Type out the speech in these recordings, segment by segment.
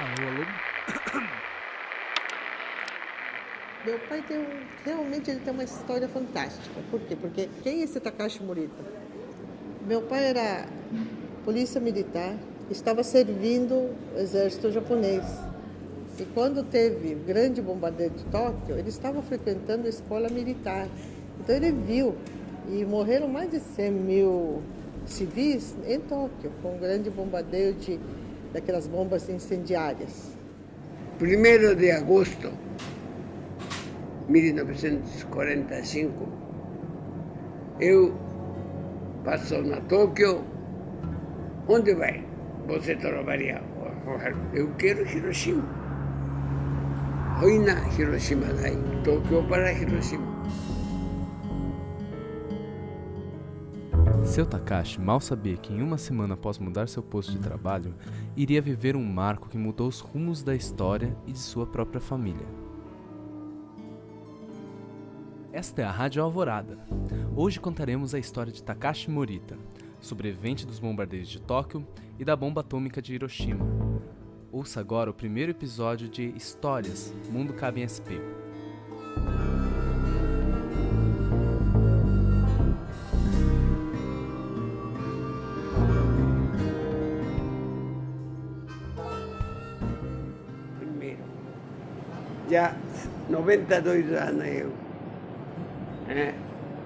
Alô, alô? Meu pai tem um, realmente ele tem uma história fantástica. Por quê? Porque quem é esse Takashi Morita? Meu pai era polícia militar, estava servindo o exército japonês. E quando teve o grande bombardeio de Tóquio, ele estava frequentando a escola militar. Então ele viu, e morreram mais de 100 mil civis em Tóquio, com o grande bombardeio de, daquelas bombas incendiárias. 1 de agosto 1945, eu passo na Tóquio, onde vai? Você trabalha? Eu quero Hiroshima. Oi na Hiroshima, daí, Tóquio para Hiroshima. Seu Takashi mal sabia que em uma semana após mudar seu posto de trabalho, iria viver um marco que mudou os rumos da história e de sua própria família. Esta é a Rádio Alvorada. Hoje contaremos a história de Takashi Morita, sobrevivente dos bombardeios de Tóquio e da bomba atômica de Hiroshima. Ouça agora o primeiro episódio de Histórias Mundo Cabe em SP. 92 anos eu. né?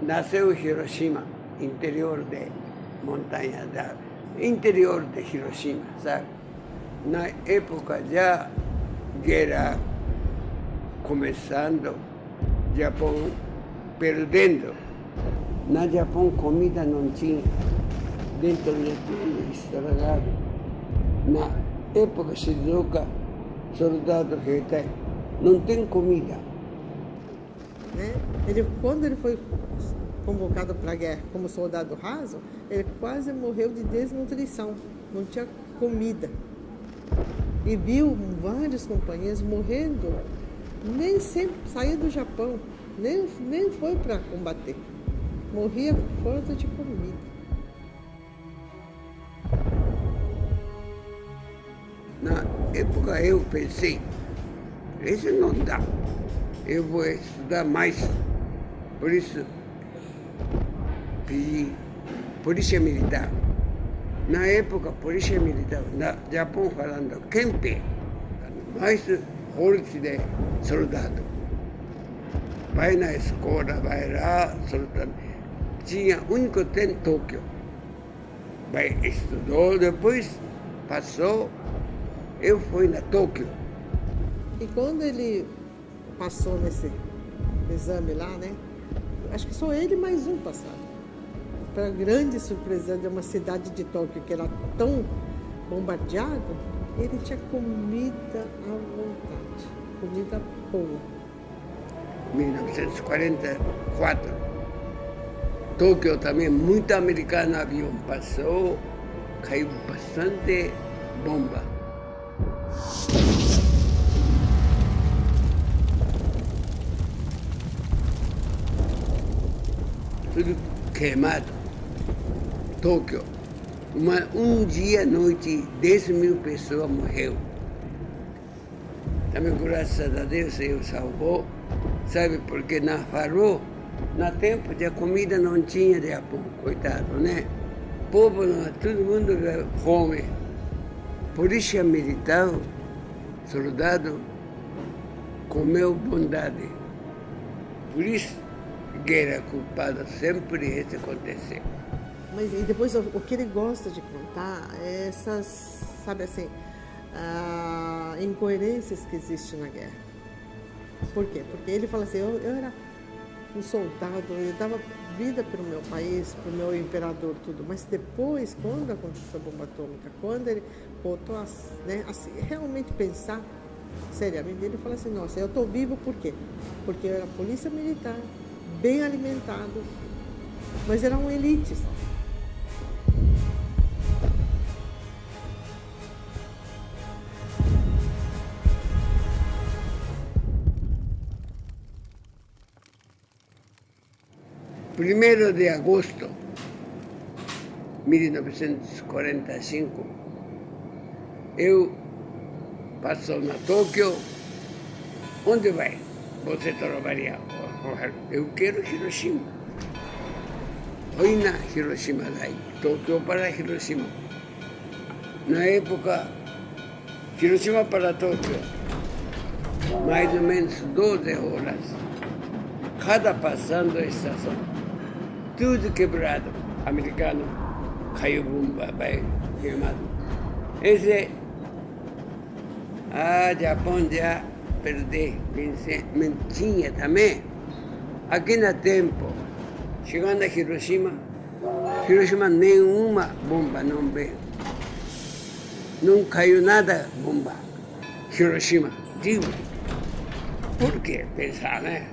Nasceu em Hiroshima, interior de montanha, da, interior de Hiroshima, sabe? Na época já guerra começando, Japão perdendo. Na Japão comida não tinha, dentro de tudo estragado. Na época Shizuoka, soldado Heitai, não tem comida. né? Ele, quando ele foi convocado para a guerra como soldado raso, ele quase morreu de desnutrição, não tinha comida. E viu vários companheiros morrendo, nem sempre saiu do Japão, nem, nem foi para combater. Morria por falta de comida. Na época eu pensei, isso não dá. Eu vou estudar mais. Por isso, pedi polícia militar. Na época, polícia militar, no Japão falando, Kempe, mais forte de soldado. Vai na escola, vai lá, soldado. Tinha único tem Tóquio. Vai, estudou, depois passou, eu fui na Tóquio. E quando ele passou nesse exame lá, né? Acho que só ele mais um passaram. Para grande surpresa de uma cidade de Tóquio que era tão bombardeada, ele tinha comida à vontade, comida boa. 1944. Tóquio também, muito americano avião passou, caiu bastante bomba. Tudo queimado. Tóquio. Uma, um dia à noite, 10 mil pessoas morreu. Também, graças a Deus, eu salvou. Sabe, porque na farol, na tempo de comida não tinha de Japão, coitado, né? Povo, não, todo mundo fome. Polícia militar, soldado, comeu bondade. Por isso, guerra culpada sempre isso aconteceu. Mas e depois o, que ele gosta de contar é essas, sabe assim, ah, incoerências que existem na guerra. Por quê? Porque ele fala assim, eu, eu era um soldado, eu dava vida para o meu país, para o meu imperador, tudo. Mas depois, quando aconteceu a bomba atômica, quando ele voltou a né, assim, realmente pensar seriamente, ele fala assim, nossa, eu estou vivo por quê? Porque eu era polícia militar, bem alimentado, mas eram elites. Primeiro de agosto 1945, eu passou na Tóquio, onde vai? Você trabalha? Eu quero Hiroshima. Foi na Hiroshima daí, Tóquio para Hiroshima. Na época, Hiroshima para Tóquio, mais ou menos 12 horas. Cada passando a estação, tudo quebrado. Americano caiu bomba, vai queimado. Esse, a Japão já perdeu, mentinha também. Aqui no tempo, chegando a Hiroshima, Hiroshima nenhuma bomba não veio. Não caiu nada bomba. Hiroshima, digo. Por que pensar, né?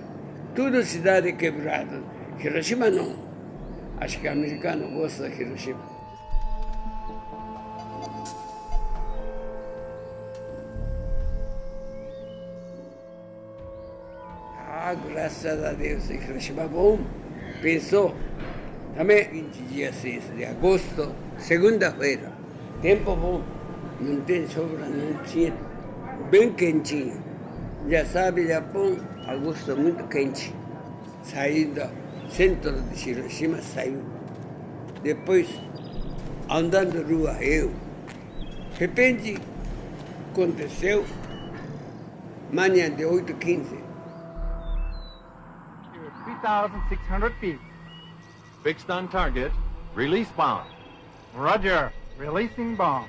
Tudo cidade quebrada. Hiroshima não. Acho que o americano gosta de Hiroshima. Graças a Deus, Hiroshima bom. Pensou. Também 26 de agosto, segunda-feira. Tempo bom. Não tem sobra, não tinha. Bem quentinho. Já sabe, Japão, agosto muito quente. Saindo, centro de Hiroshima saiu. Depois, andando rua, eu. De repente, aconteceu, manhã de 8h15. 3,600 feet. Fixed on target. Release bomb. Roger. Releasing bomb.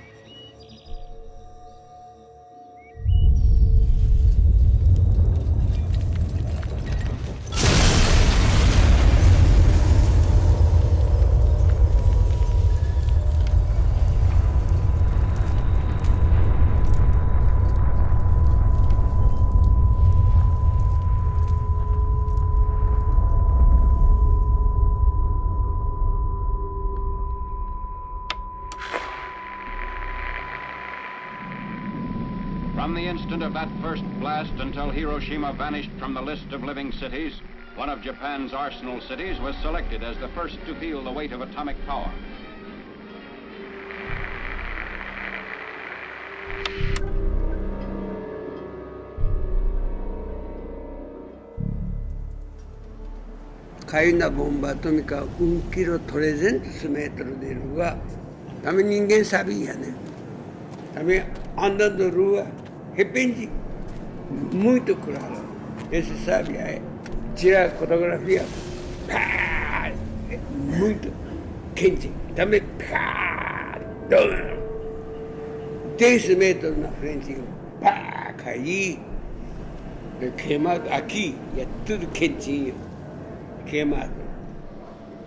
of that first blast until Hiroshima vanished from the list of living cities, one of Japan's arsenal cities was selected as the first to feel the weight of atomic power. カボンバトミカ運キロトレゼントスメートルでいるがため人間サビやねためアンダンドルーは repente, muito claro. Esse sabe, é, tirar fotografia, pá, é muito quente. Também, pá, 10 metros na frente, pá, caí, queimado aqui, é tudo quentinho queimado.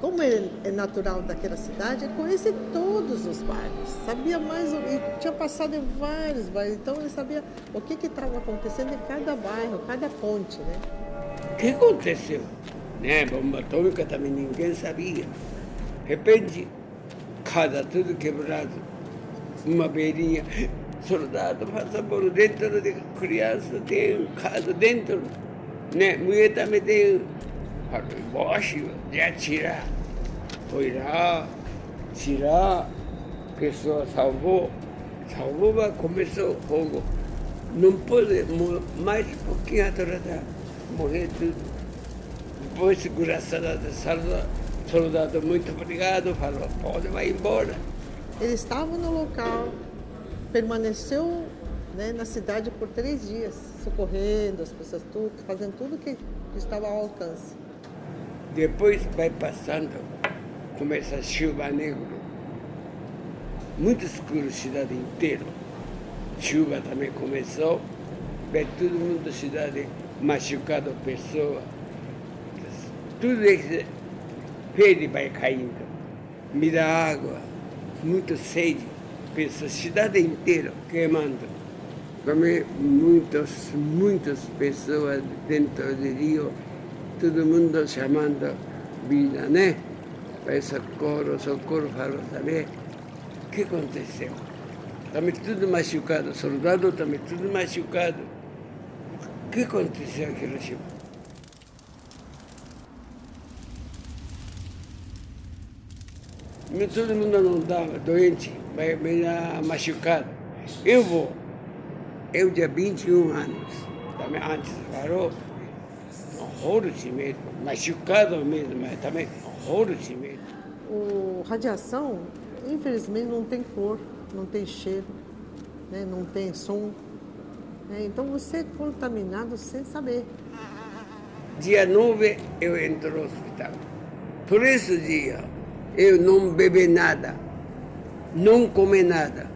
Como ele é natural daquela cidade, ele conhecia todos os bairros, sabia mais, e tinha passado em vários bairros, então ele sabia o que estava acontecendo em cada bairro, cada ponte, né? O que aconteceu? Né? Bomba atômica também ninguém sabia. De repente, cada tudo quebrado, uma beirinha, soldado passa por dentro de criança, tem casa dentro, né? Mulher também tem Falei, embaixo de atirar. Foi lá, tirar, a pessoa salvou, salvou, mas começou o fogo. Não pode, mais um pouquinho atrás, morrer tudo. Depois, segurança da soldado, soldado, muito obrigado, falou, pode, vai embora. Ele estava no local, permaneceu né, na cidade por três dias, socorrendo as pessoas, tudo, fazendo tudo que estava ao alcance. Depois vai passando, começa a chuva negro. Muito escuro a cidade inteira. Chuva também começou, vê todo mundo da cidade machucado, pessoa. Tudo esse pele vai caindo. Me dá água, muito sede, pessoa, cidade inteira queimando. Também muitas, muitas pessoas dentro do rio todo mundo chamando vida, né? Para socorro, socorro, falou também. O que aconteceu? Também tudo machucado, soldado também tudo machucado. O que aconteceu aqui no Hiroshima? Todo mundo não estava doente, vai machucado. Eu vou. Eu tinha 21 anos. Antes parou. Horror de medo. Machucado mesmo, mas também horror de medo. O radiação, infelizmente, não tem cor, não tem cheiro, né? não tem som. né? Então você é contaminado sem saber. Dia 9 eu entro no hospital. Por esse dia eu não bebi nada, não comi nada,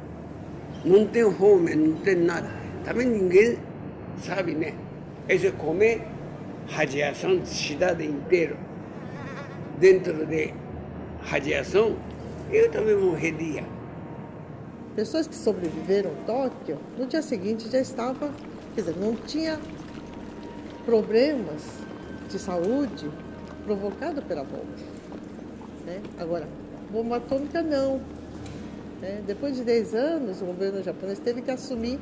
não tenho fome, não tenho nada. Também ninguém sabe, né? Esse comer radiação de cidade inteira. Dentro de radiação, eu também morreria. Pessoas que sobreviveram ao Tóquio, no dia seguinte já estava, quer dizer, não tinha problemas de saúde provocado pela bomba. né? Agora, bomba atômica não. né? Depois de 10 anos, o governo japonês teve que assumir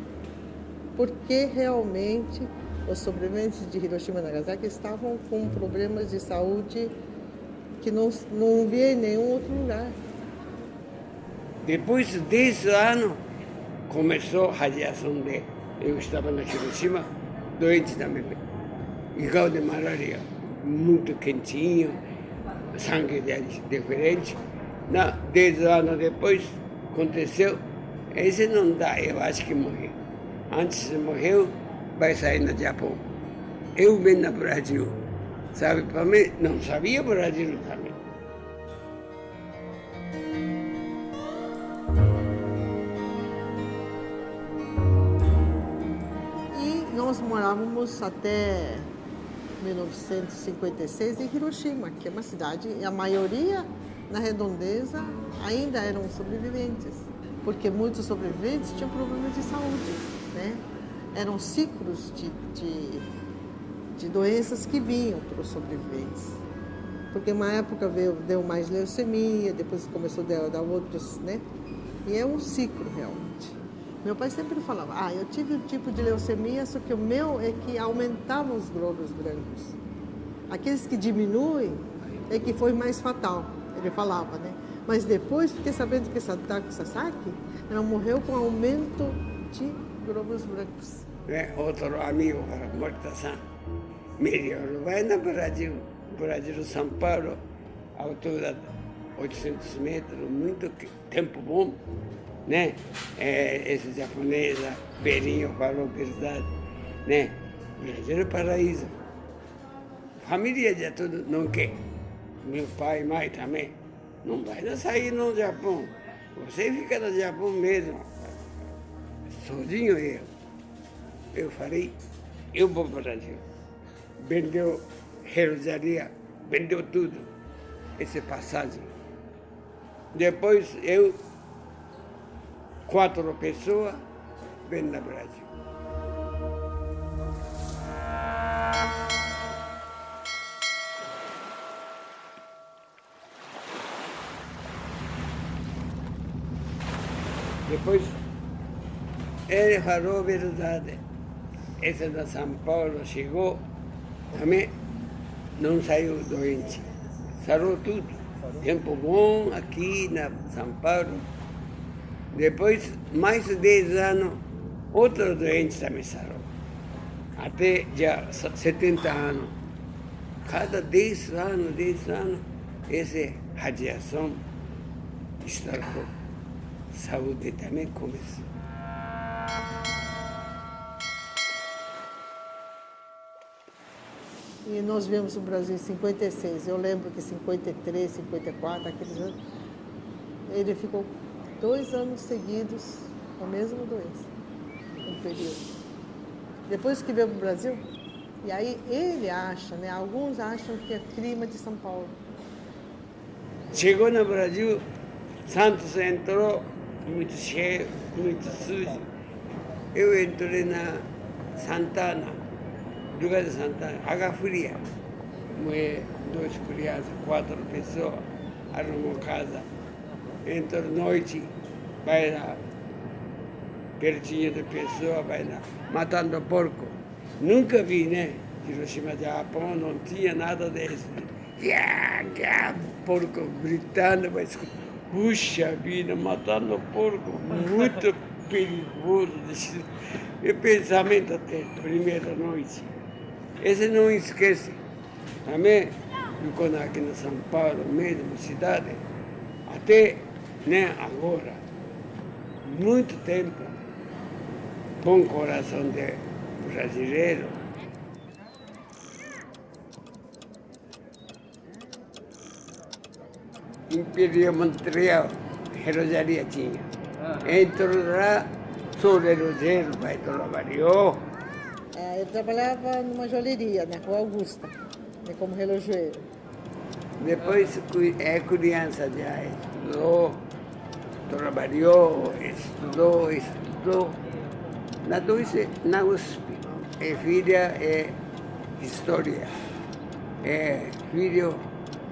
porque realmente os sobreviventes de Hiroshima e Nagasaki estavam com problemas de saúde que não, não via em nenhum outro lugar. Depois de 10 anos, começou a radiação de. Eu estava na Hiroshima, doente também, igual de malaria, muito quentinho, sangue diferente. Na, 10 anos depois, aconteceu, esse não dá, eu acho que morreu. Antes morreu, vai sair no Japão. Eu vim no Brasil, sabe, para mim, não sabia Brasil também. E nós morávamos até 1956 em Hiroshima, que é uma cidade, e a maioria na redondeza ainda eram sobreviventes, porque muitos sobreviventes tinham problemas de saúde, né? Eram ciclos de, de, de doenças que vinham para os sobreviventes. Porque uma época veio, deu mais leucemia, depois começou a dar, outros, né? E é um ciclo realmente. Meu pai sempre falava, ah, eu tive um tipo de leucemia, só que o meu é que aumentava os glóbulos brancos. Aqueles que diminuem é que foi mais fatal, ele falava, né? Mas depois fiquei sabendo que Sadako Sasaki, ela morreu com aumento de glóbulos brancos. Né, outro amigo Morta-san, melhor, vai no Brasil, Brasil, São Paulo, altura de 800 metros, muito tempo bom, né? É, esse japonês, Berinho, falou verdade, né? Brasil é paraíso. Família de tudo não quer. Meu pai e mãe também. Não vai sair no Japão. Você fica no Japão mesmo. Sozinho eu. Eu falei, eu vou para o Brasil. Vendeu relojaria, vendeu tudo. Essa passagem. Depois eu, quatro pessoas, vem no Brasil. Depois ele falou a verdade. Esse da São Paulo chegou, também não saiu doente. Sarou tudo. Tempo bom aqui na São Paulo. Depois, mais de 10 anos, outro doente também sarou. Até já 70 anos. Cada 10 anos, 10 anos, essa radiação estragou. Saúde também começou. E nós viemos no Brasil em 56. Eu lembro que 53, 54, aqueles anos, ele ficou dois anos seguidos com a mesma doença, um período. Depois que veio para o Brasil, e aí ele acha, né? Alguns acham que é clima de São Paulo. Chegou no Brasil, Santos entrou, muito cheio, muito sujo. Eu entrei na Santana, lugar de Santana, Água Fria. Duas crianças, quatro pessoas, arrumou casa. Entrou noite, vai lá, pertinho de pessoa, vai lá, matando porco. Nunca vi, né? Hiroshima, Japão, não tinha nada gia, porco gritando, mas puxa vida, matando porco, muito perigoso, e pensamento até primeira noite. Esse não esquece. Também, quando aqui na São Paulo, mesmo cidade, até né, agora, muito tempo, bom coração de brasileiro, Imperial Montreal, relojaria tinha. Entrou lá, sou relojeiro, vai trabalhou. É, eu trabalhava numa joalheria, na Rua Augusta, né, como relojoeiro. Depois é criança já estudou, trabalhou, estudou, estudou. Na USP, na USP, é filha é história, é filho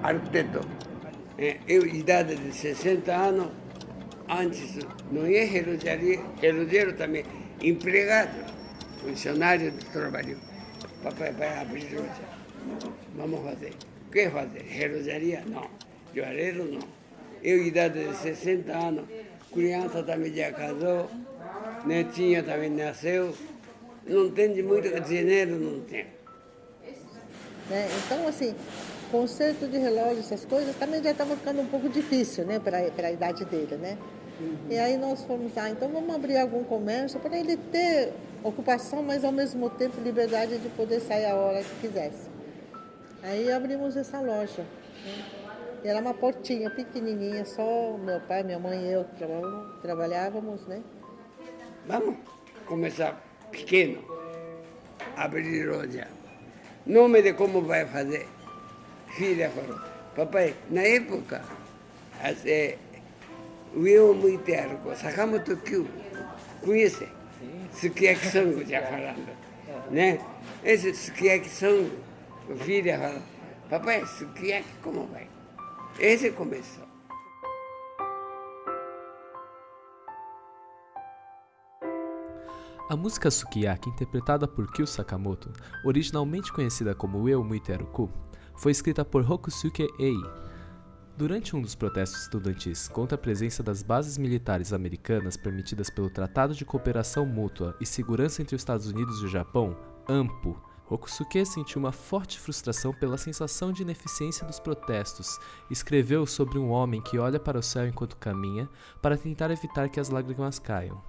arquiteto. É, eu, idade de 60 anos, antes não ia relojaria, relojeiro também, empregado, funcionário de trabalho. Papai vai abrir loja. Vamos fazer. O que fazer? Relojaria? Não. Joalheiro? Não. Eu, idade de 60 anos, criança também já casou, netinha também nasceu, não tem muito dinheiro, não tem. Né? Então, assim, conserto de relógio, essas coisas, também já estava ficando um pouco difícil, né, para a idade dele, né? Uhum. E aí nós fomos, ah, então vamos abrir algum comércio para ele ter ocupação, mas ao mesmo tempo liberdade de poder sair a hora que quisesse. Aí abrimos essa loja. Né? Era uma portinha pequenininha, só meu pai, minha mãe e eu trabalhávamos, né? Vamos começar pequeno, abrir loja. Nome de como vai fazer. Filha falou, papai, na época, assim, o eu muito arco, Sakamoto Kyu, conhece? Sukiyaki Sango, já falando. Né? Esse Sukiyaki Sango, filha falou, papai, Sukiyaki como vai? Esse começou. A música Sukiyaki, interpretada por Kyo Sakamoto, originalmente conhecida como Eu Muiteruku, foi escrita por Hokusuke Ei. Durante um dos protestos estudantis contra a presença das bases militares americanas permitidas pelo Tratado de Cooperação Mútua e Segurança entre os Estados Unidos e o Japão, AMPO, Hokusuke sentiu uma forte frustração pela sensação de ineficiência dos protestos escreveu sobre um homem que olha para o céu enquanto caminha para tentar evitar que as lágrimas caiam.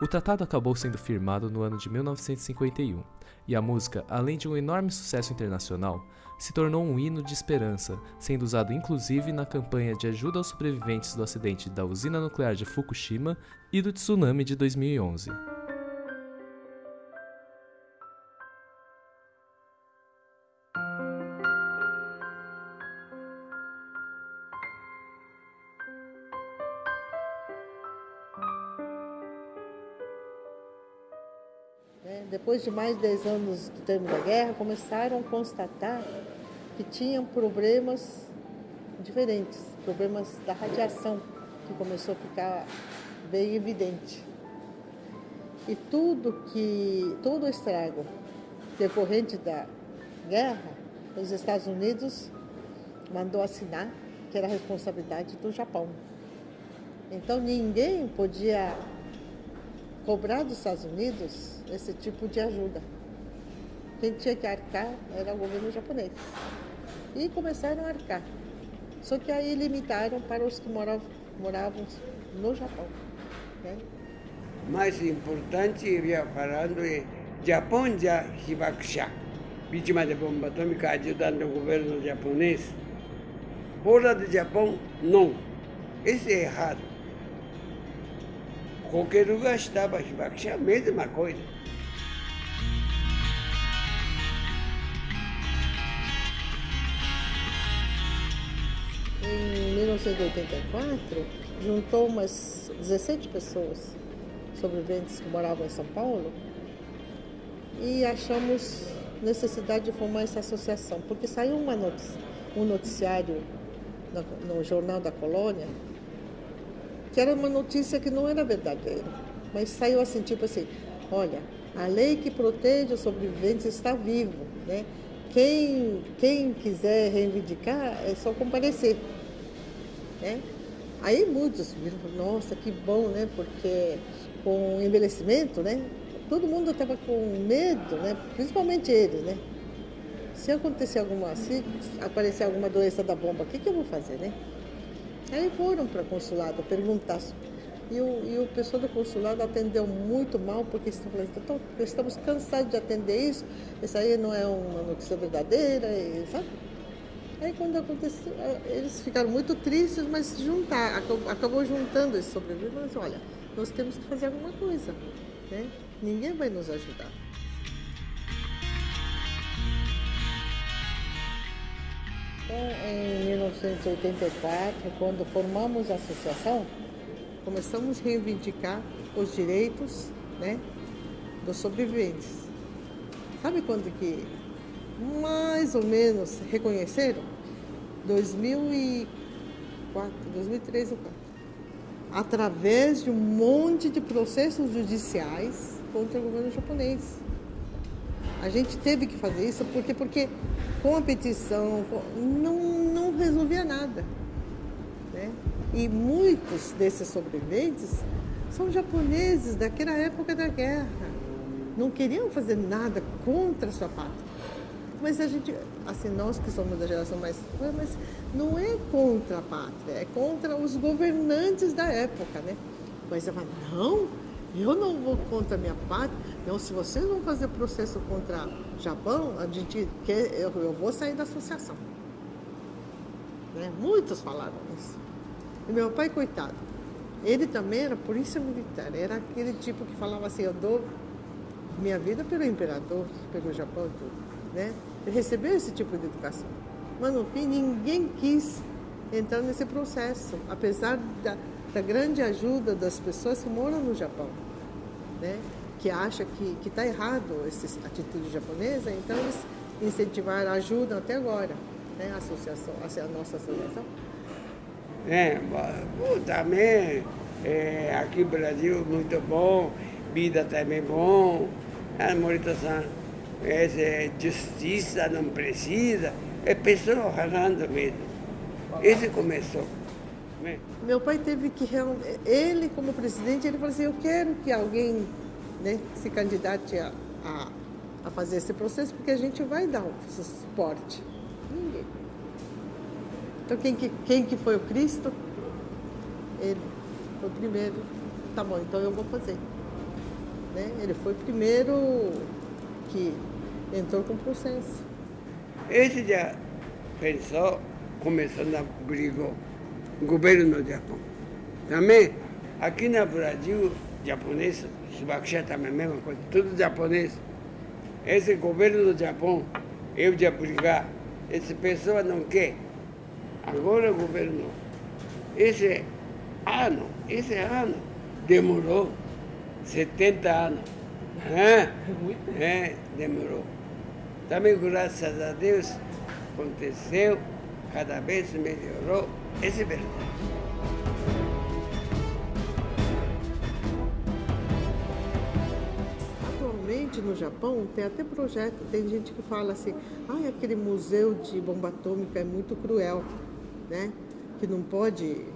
O tratado acabou sendo firmado no ano de 1951, e a música, além de um enorme sucesso internacional, se tornou um hino de esperança, sendo usado inclusive na campanha de ajuda aos sobreviventes do acidente da usina nuclear de Fukushima e do tsunami de 2011. depois de mais de 10 anos do termo da guerra, começaram a constatar que tinham problemas diferentes, problemas da radiação, que começou a ficar bem evidente. E tudo que, todo o estrago decorrente da guerra, os Estados Unidos mandou assinar que era responsabilidade do Japão. Então ninguém podia cobrar dos Estados Unidos esse tipo de ajuda. Quem tinha que arcar era o governo japonês. E começaram a arcar. Só que aí limitaram para os que moravam, moravam no Japão. Né? Mais importante, ia falando, é Japão já Hibakusha, vítima de bomba atômica, ajudando o governo japonês. Fora do Japão, não. Isso é errado. Qualquer lugar estava Hibakusha, a mesma coisa. Em 1984, juntou umas 17 pessoas sobreviventes que moravam em São Paulo e achamos necessidade de formar essa associação, porque saiu uma notícia, um noticiário no Jornal da Colônia que era uma notícia que não era verdadeira, mas saiu assim, tipo assim, olha, a lei que protege os sobreviventes está vivo, né? Quem, quem quiser reivindicar é só comparecer, né? Aí muitos viram, nossa, que bom, né? Porque com envelhecimento, né? Todo mundo estava com medo, né? Principalmente ele, né? Se acontecer alguma, se aparecer alguma doença da bomba, o que, que eu vou fazer, né? Aí foram para o consulado perguntar. E o, e o pessoal do consulado atendeu muito mal, porque então, estamos cansados de atender isso, isso aí não é uma notícia verdadeira, sabe? Aí quando aconteceu, eles ficaram muito tristes, mas juntar, acabou, juntando esses sobreviventes, olha, nós temos que fazer alguma coisa, né? Ninguém vai nos ajudar. Então, em 1984, quando formamos a associação, começamos a reivindicar os direitos né, dos sobreviventes. Sabe quando que mais ou menos reconheceram? 2004, 2003 ou 2004. Através de um monte de processos judiciais contra o governo japonês. A gente teve que fazer isso porque, porque com a petição não, não resolvia nada. Né? E muitos desses sobreviventes são japoneses daquela época da guerra. Não queriam fazer nada contra a sua pátria. Mas a gente, assim, nós que somos da geração mais. Mas não é contra a pátria, é contra os governantes da época, né? Mas eu falo, não, eu não vou contra a minha pátria. Não, se vocês vão fazer processo contra Japão, a gente quer, eu, eu vou sair da associação. Né? Muitos falaram isso. E meu pai, coitado, ele também era polícia militar, era aquele tipo que falava assim, eu dou minha vida pelo imperador, pelo Japão e tudo. Né? Recebeu esse tipo de educação. Mas no fim ninguém quis entrar nesse processo, apesar da, da grande ajuda das pessoas que moram no Japão, né? que acha que está errado essa atitude japonesa, então eles incentivaram, ajudam até agora, né? a associação, a nossa associação. É, também é, aqui no Brasil muito bom, vida também bom, a Morita-san, é, justiça não precisa, é pessoa ralando mesmo. Esse começou. Meu pai teve que ele como presidente, ele falou assim, eu quero que alguém né, se candidate a, a, a fazer esse processo, porque a gente vai dar um suporte. Ninguém. Então quem que, quem que foi o Cristo? Ele foi o primeiro. Tá bom, então eu vou fazer. Né? Ele foi o primeiro que entrou com o processo. Esse já pensou, começando a brigar governo do Japão. Também, aqui no Brasil, japonês, Subakusha também a mesma coisa, tudo japonês. Esse governo do Japão, eu já brigar, essa pessoa não quer. Agora o governo, esse ano, esse ano, demorou 70 anos. É, é, demorou. Também, graças a Deus, aconteceu, cada vez melhorou. Esse é verdade. Atualmente no Japão tem até projeto, tem gente que fala assim, ah, aquele museu de bomba atômica é muito cruel, né? Que não pode,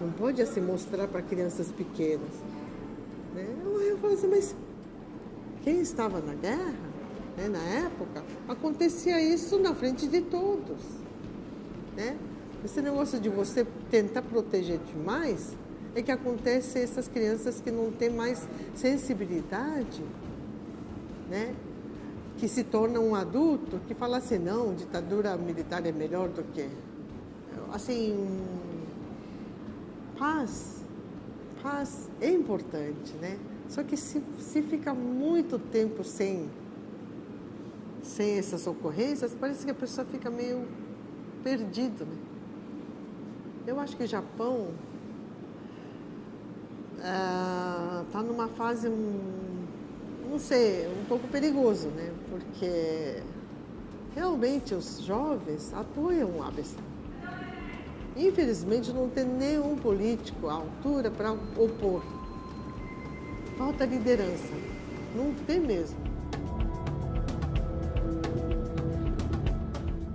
não pode assim mostrar para crianças pequenas. Né? Eu falo assim, mas quem estava na guerra, né, na época, acontecia isso na frente de todos. Né? Esse negócio de você tentar proteger demais é que acontece essas crianças que não têm mais sensibilidade, né? que se tornam um adulto, que fala assim, não, ditadura militar é melhor do que... Assim, paz, paz é importante, né? Só que se, se fica muito tempo sem, sem essas ocorrências, parece que a pessoa fica meio perdido, né? Eu acho que o Japão está ah, numa fase, não sei, um pouco perigoso, né? Porque realmente os jovens apoiam o Abe Infelizmente não tem nenhum político à altura para opor. Falta liderança. Não tem mesmo.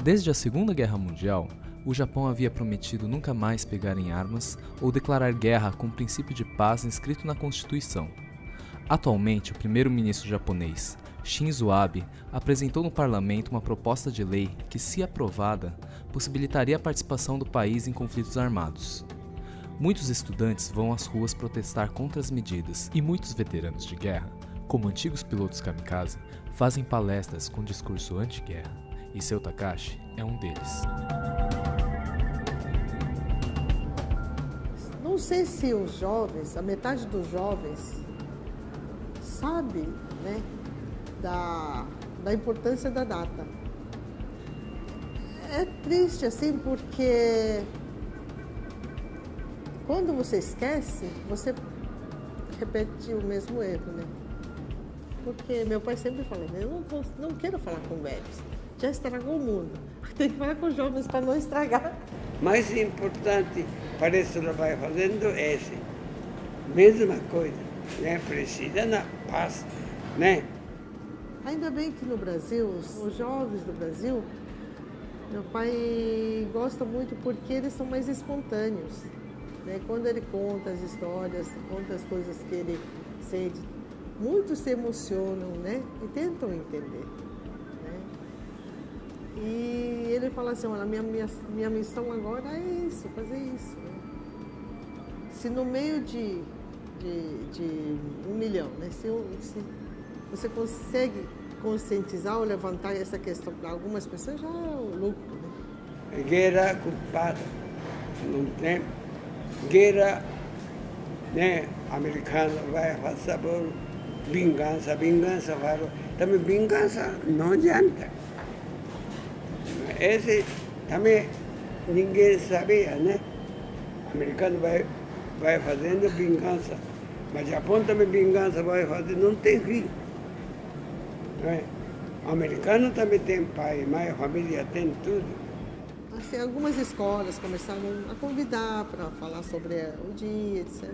Desde a Segunda Guerra Mundial, o Japão havia prometido nunca mais pegar em armas ou declarar guerra com o princípio de paz inscrito na Constituição. Atualmente, o primeiro-ministro japonês, Shinzo Abe, apresentou no parlamento uma proposta de lei que, se aprovada, possibilitaria a participação do país em conflitos armados. Muitos estudantes vão às ruas protestar contra as medidas e muitos veteranos de guerra, como antigos pilotos kamikaze, fazem palestras com discurso anti-guerra, e seu Takashi é um deles. Não sei se os jovens, a metade dos jovens, sabe né, da, da importância da data. É triste assim porque quando você esquece, você repete o mesmo erro, né? Porque meu pai sempre né? eu não, não quero falar com velhos, já estragou o mundo. Tem que falar com jovens para não estragar. Mais importante para isso que vai fazendo é esse. Mesma coisa, né? Precisa na paz, né? Ainda bem que no Brasil, os, os jovens do Brasil, meu pai gosta muito porque eles são mais espontâneos. Né? Quando ele conta as histórias, conta as coisas que ele sente, muitos se emocionam né? e tentam entender. E ele fala assim, olha, minha, minha, minha missão agora é isso, fazer isso. Né? Se no meio de, de, de, um milhão, né? se, se você consegue conscientizar ou levantar essa questão para algumas pessoas, já é um lucro. Né? Guerra culpada, não tem. Guerra né, americana vai fazer por vingança, vingança, também vingança não adianta. Esse também ninguém sabia, né? O americano vai, vai fazendo vingança. Mas Japão também vingança vai fazer, não tem fim. Né? O americano também tem pai, mãe, família, tem tudo. Assim, algumas escolas começaram a convidar para falar sobre o dia, etc.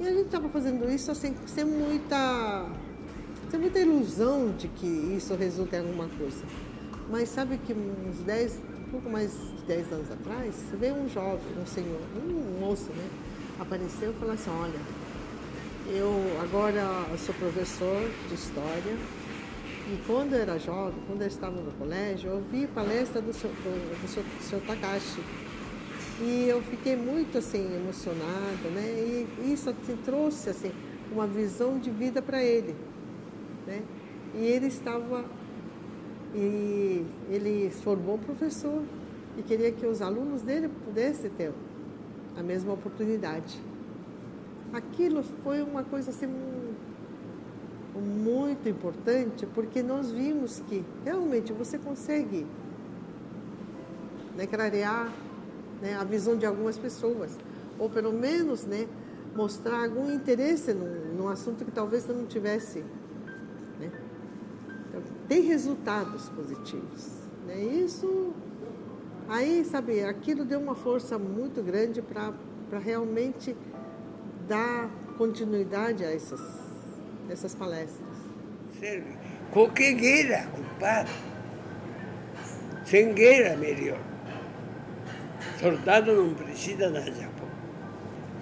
E a gente estava fazendo isso assim, sem muita, sem muita ilusão de que isso resulte em alguma coisa. Mas sabe que uns 10, um pouco mais de 10 anos atrás, veio um jovem, um senhor, um moço, né? Apareceu e falou assim, olha, eu agora sou professor de história e quando eu era jovem, quando eu estava no colégio, eu ouvi palestra do seu, do, do seu, do seu Takashi. E eu fiquei muito assim emocionada, né? E isso assim, trouxe assim uma visão de vida para ele, né? E ele estava e ele formou professor e queria que os alunos dele pudessem ter a mesma oportunidade. Aquilo foi uma coisa assim muito importante porque nós vimos que realmente você consegue né, clarear né, a visão de algumas pessoas ou pelo menos né, mostrar algum interesse num, num assunto que talvez não tivesse tem resultados positivos. Né? Isso, aí, sabe, aquilo deu uma força muito grande para realmente dar continuidade a essas, essas palestras. Serve. Culpado. Sem guerra, melhor. Soldado não precisa na Japão.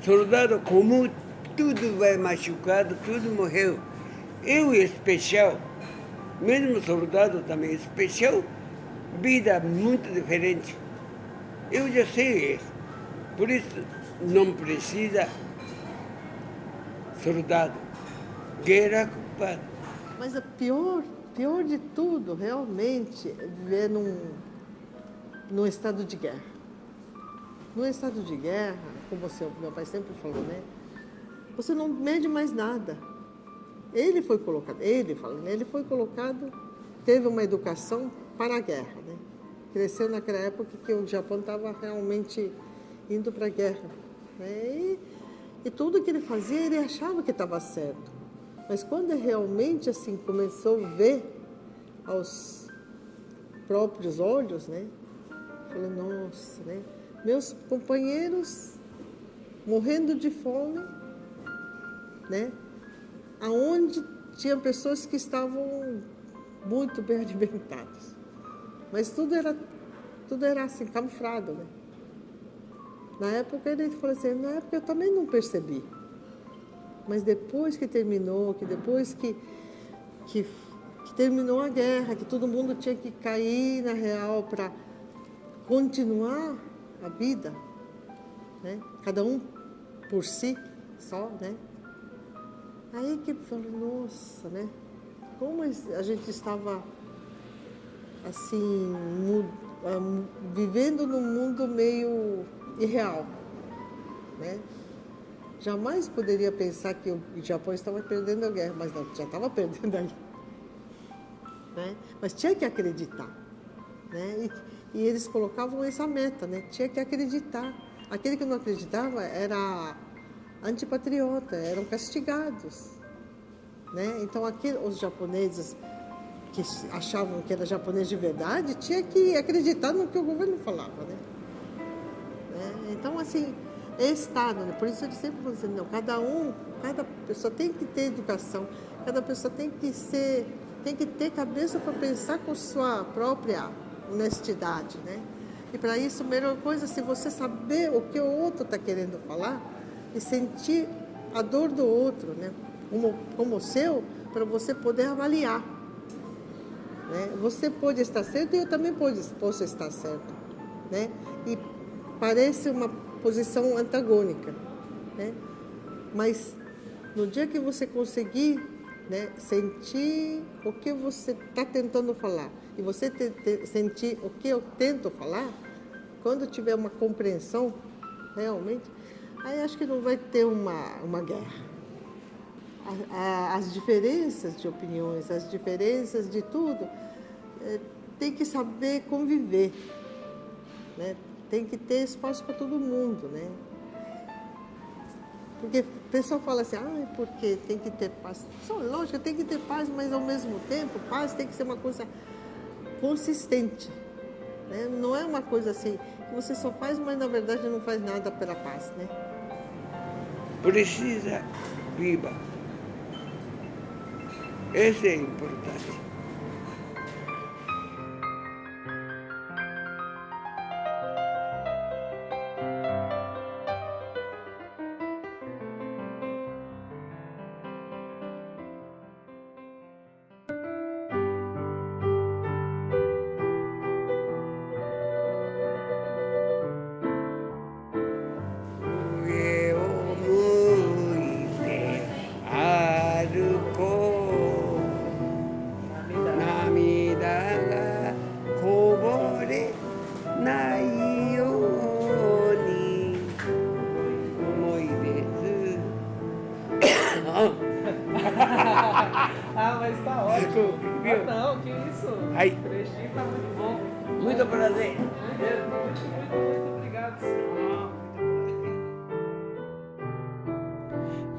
Soldado, como tudo vai machucado, tudo morreu. Eu, especial, mesmo soldado também especial, vida muito diferente. Eu já sei isso. Por isso não precisa soldado. Guerra culpada. Mas a pior, pior de tudo, realmente, é viver num, num estado de guerra. No estado de guerra, como seu, meu pai sempre falou, né? Você não mede mais nada. Ele foi colocado, ele fala, né? ele foi colocado, teve uma educação para a guerra, né? Cresceu naquela época que o Japão estava realmente indo para a guerra. Né? E, e tudo que ele fazia, ele achava que estava certo. Mas quando realmente assim começou a ver aos próprios olhos, né? Falou, nossa, né? Meus companheiros morrendo de fome, né? Aonde tinha pessoas que estavam muito bem alimentadas. Mas tudo era tudo era assim, camuflado, né? Na época ele falou assim, na época eu também não percebi. Mas depois que terminou, que depois que, que, que terminou a guerra, que todo mundo tinha que cair na real para continuar a vida, né? cada um por si só, né? Aí que falou, nossa, né? Como a gente estava assim, vivendo num mundo meio irreal, né? Jamais poderia pensar que o Japão estava perdendo a guerra, mas não, já estava perdendo a guerra. Né? Mas tinha que acreditar. Né? E, e, eles colocavam essa meta, né? tinha que acreditar. Aquele que não acreditava era antipatriota, eram castigados. Né? Então, aqui, os japoneses que achavam que era japonês de verdade, tinha que acreditar no que o governo falava. Né? né? Então, assim, é Estado. Né? Por isso eu sempre falo assim, não, cada um, cada pessoa tem que ter educação, cada pessoa tem que ser, tem que ter cabeça para pensar com sua própria honestidade, né? E para isso, a melhor coisa é se você saber o que o outro está querendo falar e sentir a dor do outro, né? Como, como o seu, para você poder avaliar. Né? Você pode estar certo e eu também posso estar certo. Né? E parece uma posição antagônica. Né? Mas no dia que você conseguir né, sentir o que você está tentando falar e você te, te, sentir o que eu tento falar, quando tiver uma compreensão realmente, aí acho que não vai ter uma, uma guerra. As diferenças de opiniões, as diferenças de tudo, é, tem que saber conviver. Né? tem que ter espaço para todo mundo, né? Porque o pessoal fala assim, ah, porque tem que ter paz. Só, lógico, tem que ter paz, mas ao mesmo tempo, paz tem que ser uma coisa consistente. Né? Não é uma coisa assim, que você só faz, mas na verdade não faz nada pela paz, né? Precisa viva. Esse é importante.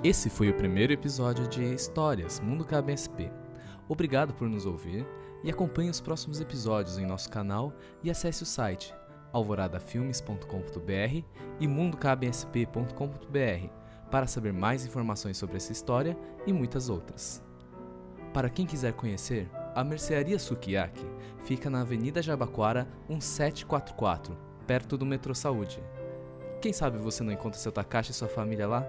Esse foi o primeiro episódio de Histórias Mundo KBSP. Obrigado por nos ouvir e acompanhe os próximos episódios em nosso canal e acesse o site alvoradafilmes.com.br e mundokbsp.com.br para saber mais informações sobre essa história e muitas outras. Para quem quiser conhecer, a Mercearia Sukiyaki fica na Avenida Jabaquara 1744, perto do Metrô Saúde. Quem sabe você não encontra seu Takashi e sua família lá?